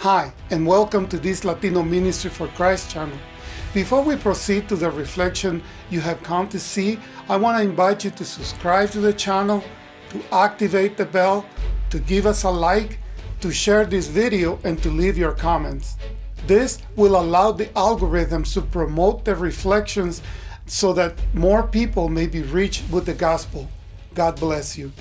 Hi, and welcome to this Latino Ministry for Christ channel. Before we proceed to the reflection you have come to see, I want to invite you to subscribe to the channel, to activate the bell, to give us a like, to share this video, and to leave your comments. This will allow the algorithms to promote the reflections so that more people may be reached with the gospel. God bless you.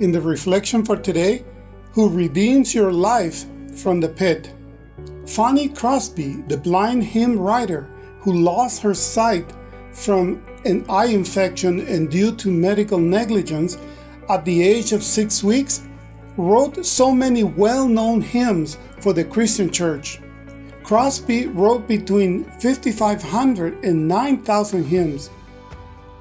In the reflection for today, who redeems your life from the pit. Fanny Crosby, the blind hymn writer who lost her sight from an eye infection and due to medical negligence at the age of six weeks, wrote so many well-known hymns for the Christian church. Crosby wrote between 5,500 and 9,000 hymns.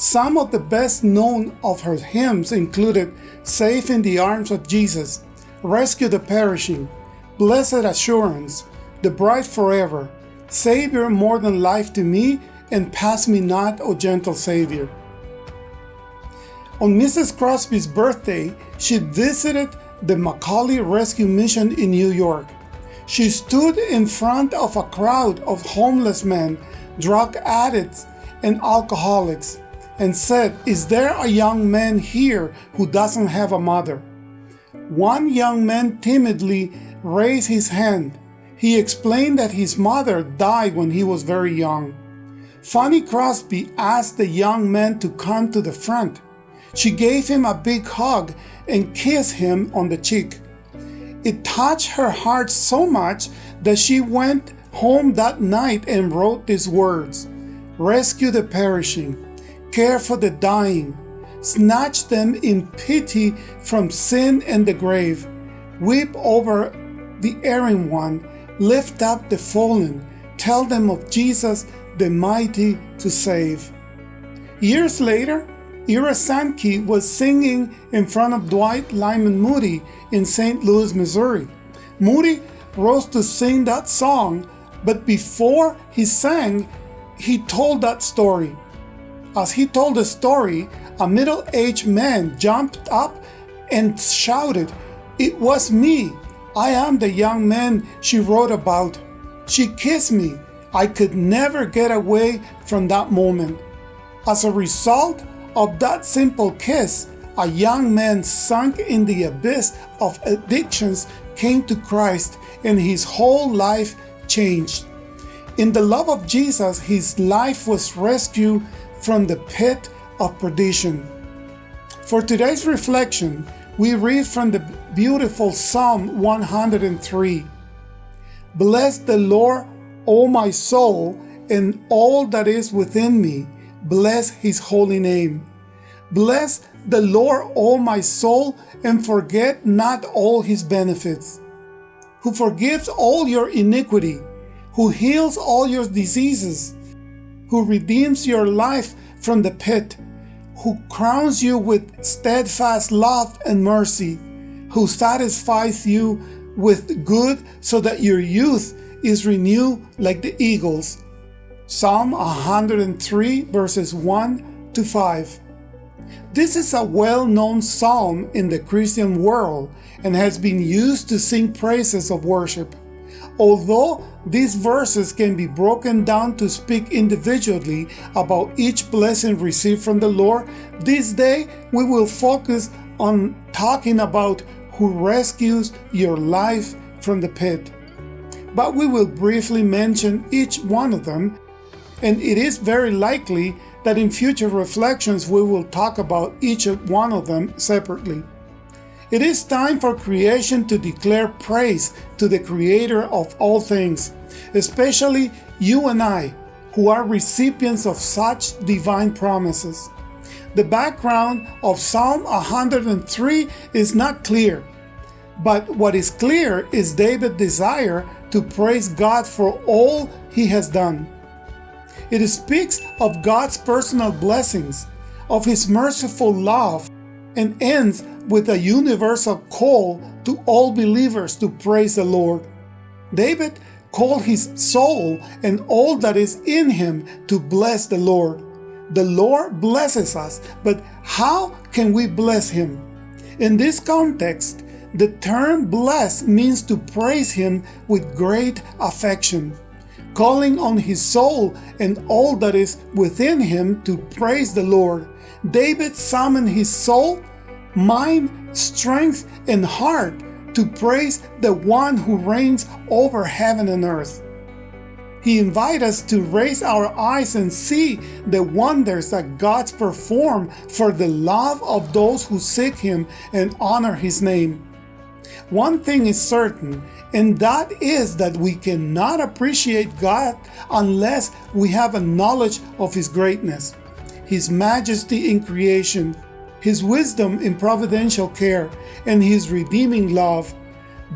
Some of the best known of her hymns included Safe in the Arms of Jesus, Rescue the Perishing, Blessed Assurance, The Bride Forever, Savior More Than Life to Me, and Pass Me Not, O Gentle Savior. On Mrs. Crosby's birthday, she visited the McAuley Rescue Mission in New York. She stood in front of a crowd of homeless men, drug addicts, and alcoholics and said, Is there a young man here who doesn't have a mother? One young man timidly raised his hand. He explained that his mother died when he was very young. Fanny Crosby asked the young man to come to the front. She gave him a big hug and kissed him on the cheek. It touched her heart so much that she went home that night and wrote these words Rescue the perishing care for the dying, snatch them in pity from sin and the grave, weep over the erring one, lift up the fallen, tell them of Jesus the mighty to save. Years later, Ira Sankey was singing in front of Dwight Lyman Moody in St. Louis, Missouri. Moody rose to sing that song, but before he sang, he told that story. As he told the story, a middle-aged man jumped up and shouted, It was me! I am the young man she wrote about. She kissed me. I could never get away from that moment. As a result of that simple kiss, a young man sunk in the abyss of addictions came to Christ and his whole life changed. In the love of Jesus, his life was rescued from the pit of perdition. For today's reflection, we read from the beautiful Psalm 103. Bless the Lord, O my soul, and all that is within me. Bless his holy name. Bless the Lord, O my soul, and forget not all his benefits. Who forgives all your iniquity, who heals all your diseases, who redeems your life from the pit, who crowns you with steadfast love and mercy, who satisfies you with good so that your youth is renewed like the eagles. Psalm 103 verses 1 to 5. This is a well-known psalm in the Christian world and has been used to sing praises of worship. Although these verses can be broken down to speak individually about each blessing received from the Lord, this day we will focus on talking about who rescues your life from the pit. But we will briefly mention each one of them, and it is very likely that in future reflections we will talk about each one of them separately. It is time for creation to declare praise to the Creator of all things, especially you and I, who are recipients of such divine promises. The background of Psalm 103 is not clear, but what is clear is David's desire to praise God for all he has done. It speaks of God's personal blessings, of his merciful love, and ends with a universal call to all believers to praise the Lord. David called his soul and all that is in him to bless the Lord. The Lord blesses us, but how can we bless him? In this context, the term bless means to praise him with great affection, calling on his soul and all that is within him to praise the Lord. David summoned his soul, mind, strength, and heart to praise the one who reigns over heaven and earth. He invites us to raise our eyes and see the wonders that God's perform for the love of those who seek Him and honor His name. One thing is certain, and that is that we cannot appreciate God unless we have a knowledge of His greatness, His majesty in creation, His wisdom in providential care, and His redeeming love,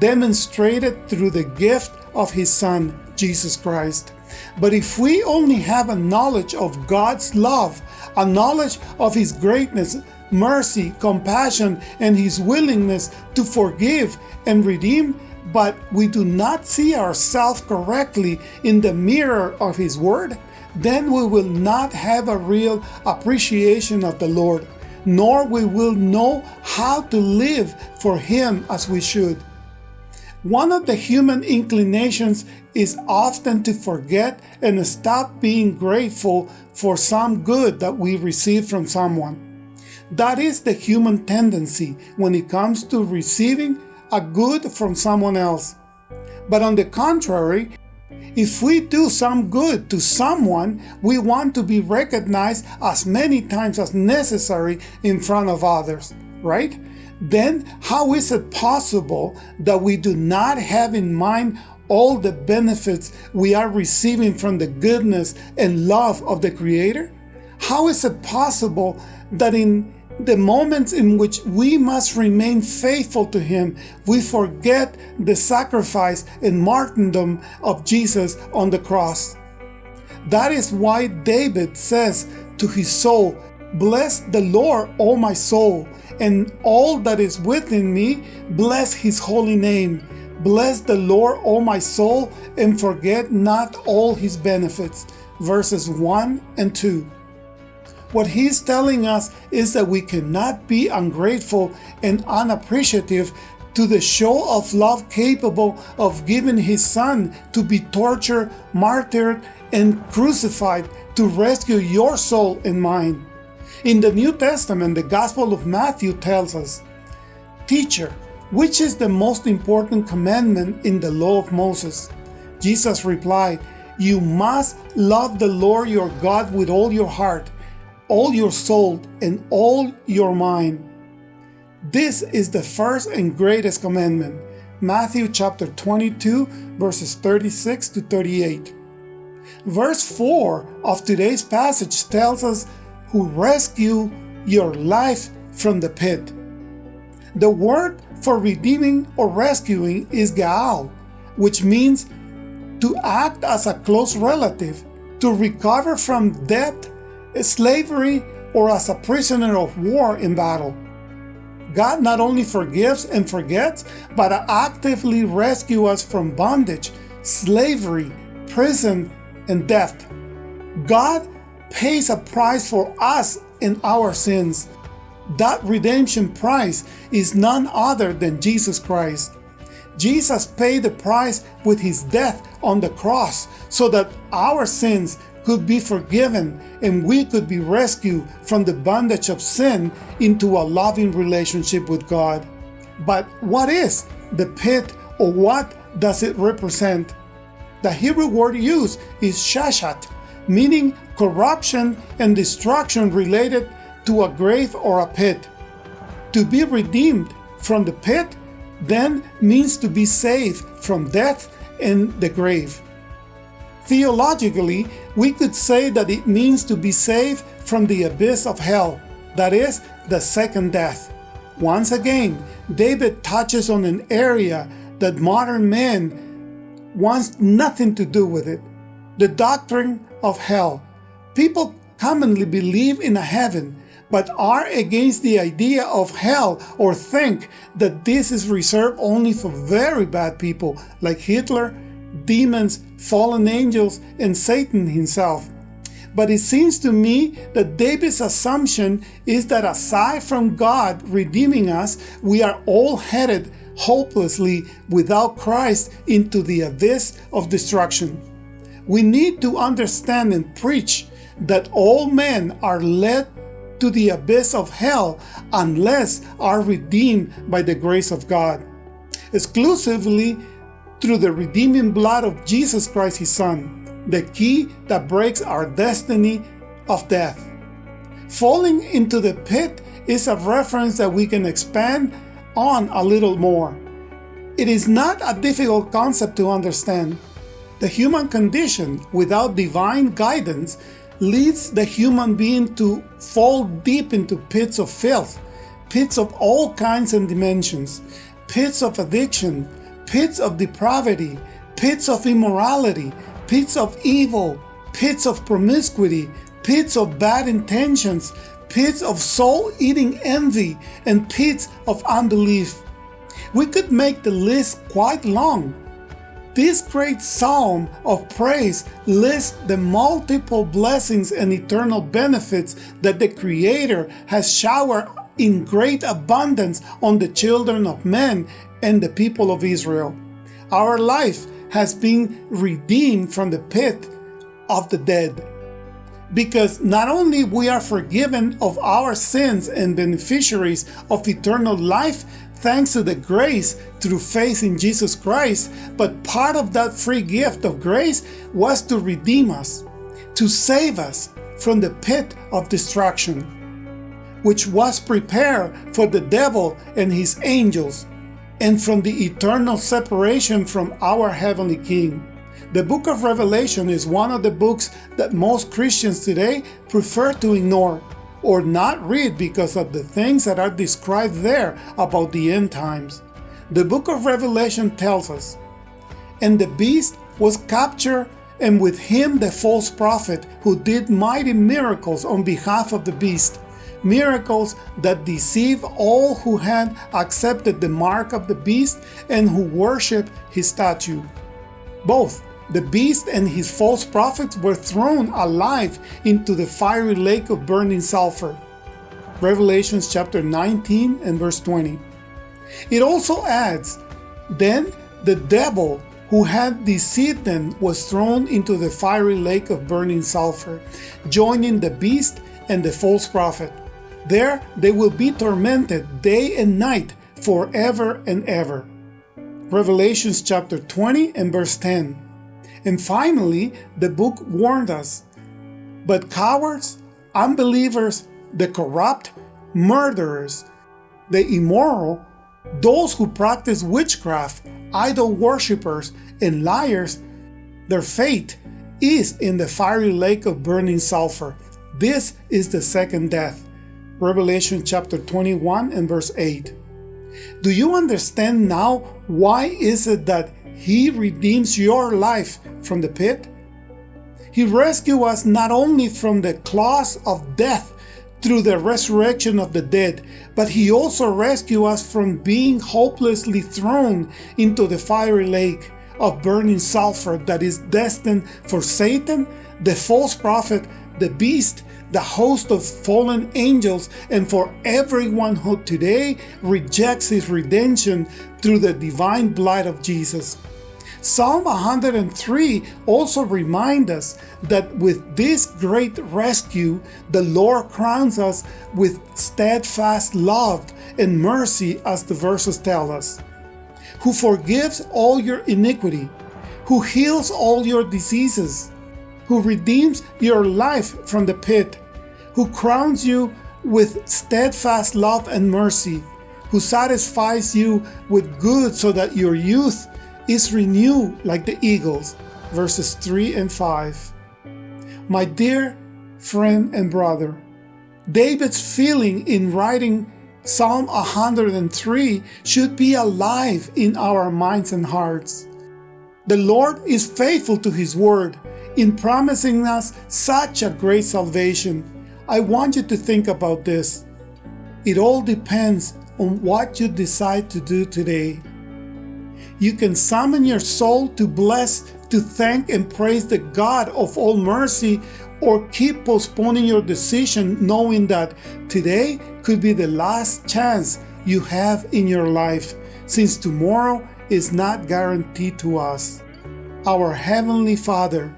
demonstrated through the gift of His Son, Jesus Christ. But if we only have a knowledge of God's love, a knowledge of His greatness, mercy, compassion, and His willingness to forgive and redeem, but we do not see ourselves correctly in the mirror of His Word, then we will not have a real appreciation of the Lord, nor we will know how to live for Him as we should. One of the human inclinations is often to forget and stop being grateful for some good that we receive from someone. That is the human tendency when it comes to receiving a good from someone else. But on the contrary, if we do some good to someone, we want to be recognized as many times as necessary in front of others, right? then how is it possible that we do not have in mind all the benefits we are receiving from the goodness and love of the Creator? How is it possible that in the moments in which we must remain faithful to Him, we forget the sacrifice and martyrdom of Jesus on the cross? That is why David says to his soul, Bless the Lord, O my soul, and all that is within me, bless his holy name. Bless the Lord, O my soul, and forget not all his benefits. Verses 1 and 2. What he's telling us is that we cannot be ungrateful and unappreciative to the show of love capable of giving his son to be tortured, martyred, and crucified to rescue your soul and mine. In the New Testament, the Gospel of Matthew tells us, Teacher, which is the most important commandment in the law of Moses? Jesus replied, You must love the Lord your God with all your heart, all your soul, and all your mind. This is the first and greatest commandment. Matthew chapter 22, verses 36 to 38. Verse 4 of today's passage tells us who rescue your life from the pit. The word for redeeming or rescuing is Gaal, which means to act as a close relative, to recover from debt, slavery, or as a prisoner of war in battle. God not only forgives and forgets, but actively rescues us from bondage, slavery, prison, and death. God pays a price for us in our sins. That redemption price is none other than Jesus Christ. Jesus paid the price with his death on the cross so that our sins could be forgiven and we could be rescued from the bondage of sin into a loving relationship with God. But what is the pit or what does it represent? The Hebrew word used is shashat, meaning corruption and destruction related to a grave or a pit. To be redeemed from the pit then means to be saved from death and the grave. Theologically, we could say that it means to be saved from the abyss of hell, that is, the second death. Once again, David touches on an area that modern men wants nothing to do with it. The doctrine of hell. People commonly believe in a heaven, but are against the idea of hell or think that this is reserved only for very bad people like Hitler, demons, fallen angels, and Satan himself. But it seems to me that David's assumption is that aside from God redeeming us, we are all headed hopelessly without Christ into the abyss of destruction. We need to understand and preach that all men are led to the abyss of hell unless are redeemed by the grace of God, exclusively through the redeeming blood of Jesus Christ his Son, the key that breaks our destiny of death. Falling into the pit is a reference that we can expand on a little more. It is not a difficult concept to understand. The human condition without divine guidance leads the human being to fall deep into pits of filth, pits of all kinds and dimensions, pits of addiction, pits of depravity, pits of immorality, pits of evil, pits of promiscuity, pits of bad intentions, pits of soul-eating envy, and pits of unbelief. We could make the list quite long, this great psalm of praise lists the multiple blessings and eternal benefits that the Creator has showered in great abundance on the children of men and the people of Israel. Our life has been redeemed from the pit of the dead. Because not only we are forgiven of our sins and beneficiaries of eternal life, thanks to the grace through faith in Jesus Christ, but part of that free gift of grace was to redeem us, to save us from the pit of destruction, which was prepared for the devil and his angels, and from the eternal separation from our heavenly King. The book of Revelation is one of the books that most Christians today prefer to ignore or not read because of the things that are described there about the end times. The book of Revelation tells us, And the beast was captured, and with him the false prophet, who did mighty miracles on behalf of the beast, miracles that deceive all who had accepted the mark of the beast and who worship his statue. Both the beast and his false prophets were thrown alive into the fiery lake of burning sulfur. Revelations chapter 19 and verse 20. It also adds, Then the devil who had deceived them was thrown into the fiery lake of burning sulfur, joining the beast and the false prophet. There they will be tormented day and night forever and ever. Revelations chapter 20 and verse 10. And finally, the book warned us, but cowards, unbelievers, the corrupt, murderers, the immoral, those who practice witchcraft, idol worshippers, and liars, their fate is in the fiery lake of burning sulfur. This is the second death. Revelation chapter 21 and verse 8. Do you understand now why is it that he redeems your life from the pit. He rescued us not only from the claws of death through the resurrection of the dead, but he also rescued us from being hopelessly thrown into the fiery lake of burning sulfur that is destined for Satan, the false prophet, the beast, the host of fallen angels, and for everyone who today rejects his redemption through the divine blood of Jesus. Psalm 103 also reminds us that with this great rescue, the Lord crowns us with steadfast love and mercy as the verses tell us, who forgives all your iniquity, who heals all your diseases, who redeems your life from the pit, who crowns you with steadfast love and mercy, who satisfies you with good so that your youth is renewed like the eagles. verses 3 and 5. My dear friend and brother, David's feeling in writing Psalm 103 should be alive in our minds and hearts. The Lord is faithful to His word in promising us such a great salvation. I want you to think about this. It all depends on what you decide to do today. You can summon your soul to bless, to thank and praise the God of all mercy or keep postponing your decision knowing that today could be the last chance you have in your life since tomorrow is not guaranteed to us. Our Heavenly Father,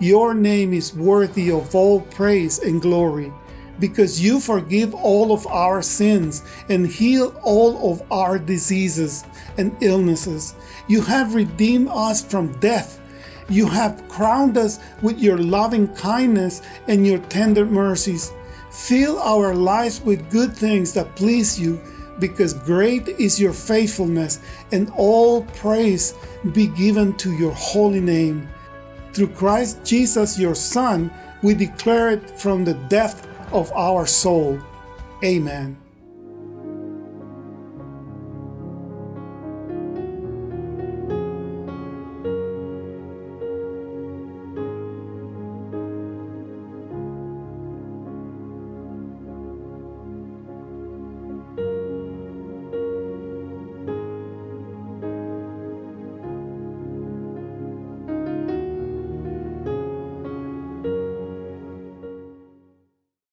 your name is worthy of all praise and glory because you forgive all of our sins and heal all of our diseases and illnesses. You have redeemed us from death. You have crowned us with your loving kindness and your tender mercies. Fill our lives with good things that please you, because great is your faithfulness, and all praise be given to your holy name. Through Christ Jesus, your Son, we declare it from the depth of our soul. Amen.